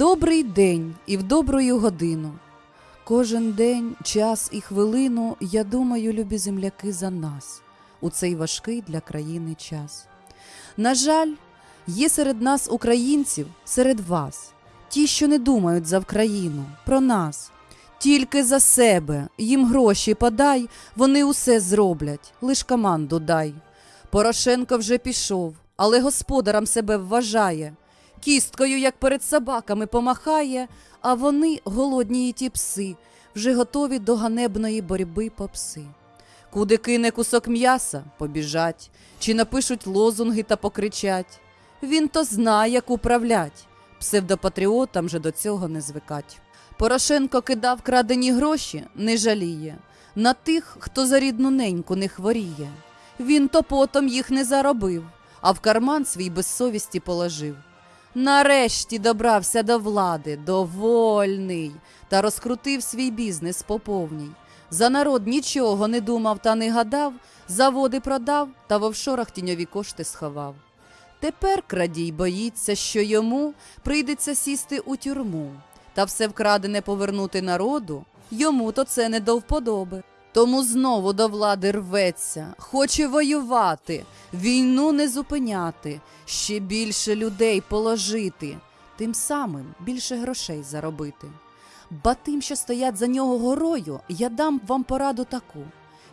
добрий день і в добрую годину. Кожен день, час і хвилину я думаю, любі земляки, за нас у цей важкий для країни час. На жаль, є серед нас українців, серед вас, ті, що не думають за Вкраїну, про нас. Тільки за себе їм гроші подай, вони усе зроблять, лиш команду дай. Порошенко вже пішов, але господарем себе вважає. Кісткою, як перед собаками, помахає, а вони, голодні і ті пси, вже готові до ганебної боротьби по пси. Куди кине кусок м'яса, побіжать, чи напишуть лозунги та покричать. Він то знає, як управлять, псевдопатріотам же до цього не звикать. Порошенко кидав крадені гроші, не жаліє, на тих, хто за рідну неньку не хворіє. Він то потом їх не заробив, а в карман свій без совісті положив. Нарешті добрався до влади, довольний, та розкрутив свій бізнес по повній. За народ нічого не думав та не гадав, заводи продав та в офшорах тіньові кошти сховав. Тепер крадій боїться, що йому прийдеться сісти у тюрму, та все вкрадене повернути народу, йому то це не до вподоби. Тому знову до влади рветься, хоче воювати, війну не зупиняти, ще більше людей положити, тим самим більше грошей заробити. Ба тим, що стоять за нього горою, я дам вам пораду таку.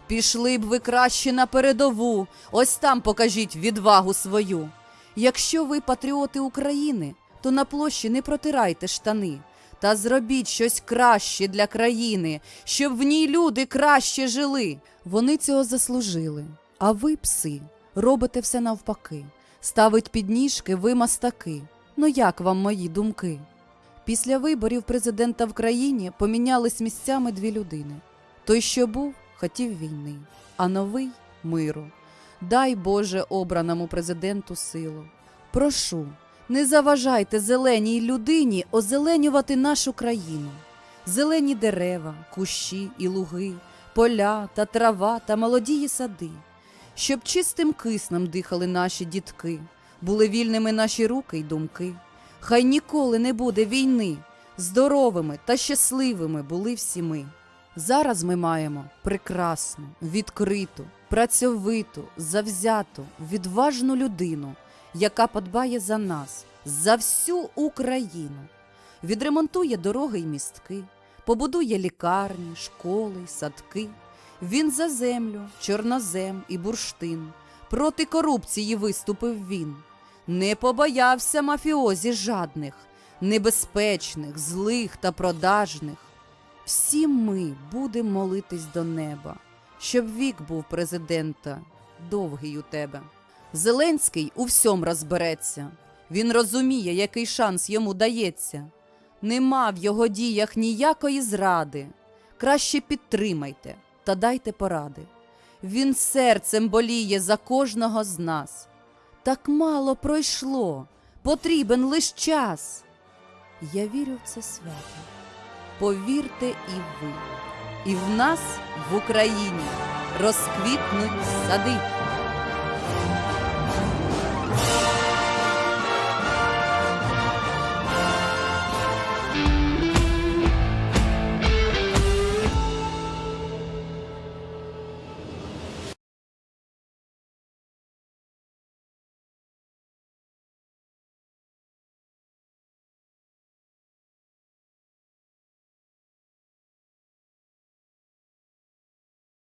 Пішли б ви краще на передову, ось там покажіть відвагу свою. Якщо ви патріоти України, то на площі не протирайте штани. Та зробіть щось краще для країни, щоб в ній люди краще жили. Вони цього заслужили. А ви, пси, робите все навпаки. Ставить підніжки ви мастаки. Ну як вам мої думки? Після виборів президента в країні помінялись місцями дві людини. Той, що був, хотів війни, а новий миру. Дай Боже обраному президенту силу. Прошу, не заважайте зеленій людині озеленювати нашу країну. Зелені дерева, кущі і луги, поля та трава та молодії сади, щоб чистим киснем дихали наші дітки, були вільними наші руки й думки. Хай ніколи не буде війни, здоровими та щасливими були всі ми. Зараз ми маємо прекрасну, відкриту, працьовиту, завзяту, відважну людину, яка подбає за нас, за всю Україну, відремонтує дороги й містки, побудує лікарні, школи, садки. Він за землю, чорнозем і бурштин. Проти корупції виступив він. Не побоявся мафіозі жадних, небезпечних, злих та продажних. Всі ми будемо молитись до неба, щоб вік був президента довгий у тебе. Зеленський у всьому розбереться. Він розуміє, який шанс йому дається. Нема в його діях ніякої зради. Краще підтримайте та дайте поради. Він серцем боліє за кожного з нас. Так мало пройшло, потрібен лиш час. Я вірю в це свято. Повірте і ви, і в нас в Україні розквітнуть сади.